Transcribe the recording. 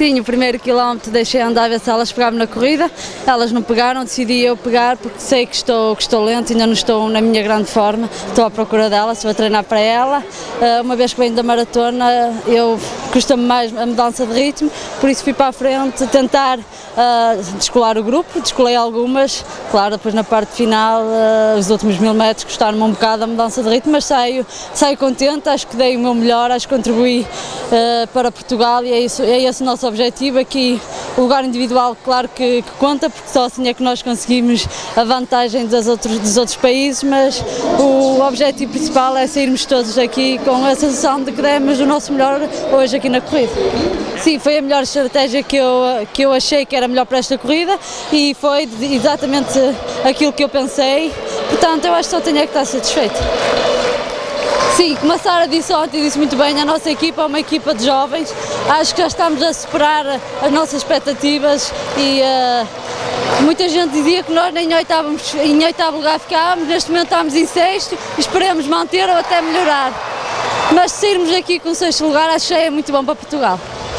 Sim, o primeiro quilómetro deixei andar a ver se elas pegavam na corrida, elas não pegaram, decidi eu pegar porque sei que estou, que estou lento, ainda não estou na minha grande forma, estou à procura dela, se vou treinar para ela. Uh, uma vez que venho da maratona, eu custa-me mais a mudança de ritmo, por isso fui para a frente tentar uh, descolar o grupo, descolei algumas, claro, depois na parte final, uh, os últimos mil metros custaram-me um bocado a mudança de ritmo, mas saio, saio contente, acho que dei o meu melhor, acho que contribuí uh, para Portugal e é, isso, é esse o nosso objetivo aqui, o lugar individual claro que, que, conta, porque só assim é que nós conseguimos a vantagem dos outros, dos outros países, mas o objetivo principal é sairmos todos aqui com a sensação de que demos o nosso melhor hoje aqui na corrida. Sim, foi a melhor estratégia que eu, que eu achei que era melhor para esta corrida e foi exatamente aquilo que eu pensei, portanto eu acho que só tenho é que estar satisfeito. Sim, como a Sara disse ontem, disse muito bem, a nossa equipa é uma equipa de jovens, acho que já estamos a superar as nossas expectativas e uh, muita gente dizia que nós em, oitávamos, em oitavo lugar ficávamos, neste momento estamos em sexto e esperemos manter ou até melhorar. Mas sairmos aqui com sexto lugar, acho que é muito bom para Portugal.